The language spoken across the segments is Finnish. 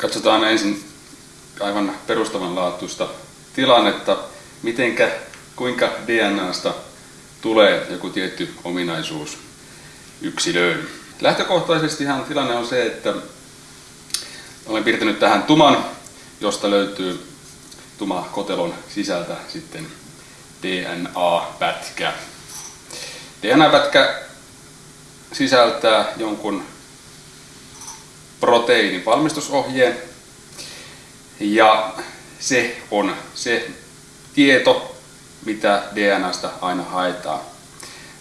Katsotaan ensin aivan perustavanlaatuista tilannetta, mitenkä, kuinka DNAsta tulee joku tietty ominaisuus yksilöön. Lähtökohtaisestihan tilanne on se, että olen piirtänyt tähän tuman, josta löytyy tuma kotelon sisältä sitten DNA-pätkä. DNA-pätkä sisältää jonkun proteiinin valmistusohjeen ja se on se tieto, mitä DNAsta aina haetaan.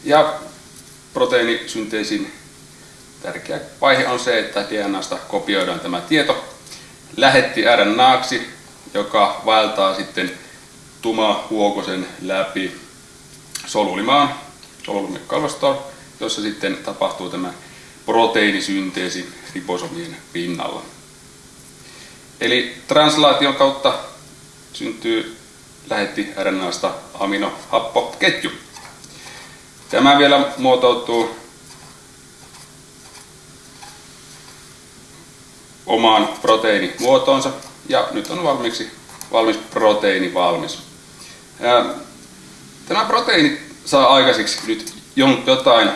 Ja proteiinisynteesin tärkeä vaihe on se, että DNAsta kopioidaan tämä tieto lähetti RNAksi, joka vaeltaa sitten huokosen läpi solulimaan, solulimekalvostoon, jossa sitten tapahtuu tämä proteiinisynteesi riposomien pinnalla. Eli translaation kautta syntyy lähetti RNAsta aminohappoketju. Tämä vielä muotoutuu omaan proteiinimuotoonsa ja nyt on valmiiksi valmis proteiini valmis. Tämä proteiini saa aikaiseksi nyt jotain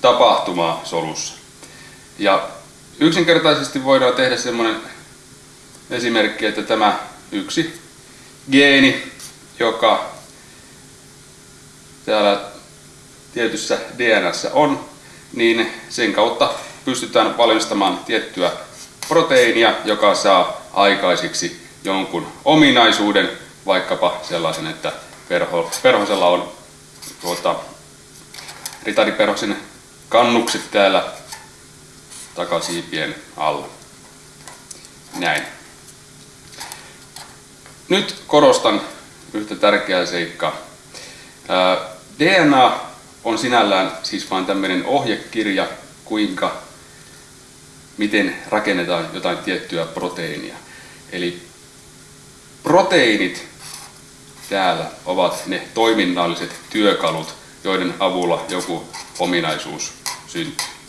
tapahtumaa solussa. Ja yksinkertaisesti voidaan tehdä semmoinen esimerkki, että tämä yksi geeni, joka täällä tietyssä DNAssa on, niin sen kautta pystytään valmistamaan tiettyä proteiinia, joka saa aikaiseksi jonkun ominaisuuden, vaikkapa sellaisen, että perho, perhosella on tuota, ritariperhosen kannukset täällä takasiipien alla. Näin. Nyt korostan yhtä tärkeää seikkaa. DNA on sinällään siis vain tämmöinen ohjekirja, kuinka, miten rakennetaan jotain tiettyä proteiinia. Eli proteiinit täällä ovat ne toiminnalliset työkalut, joiden avulla joku ominaisuus syntyy.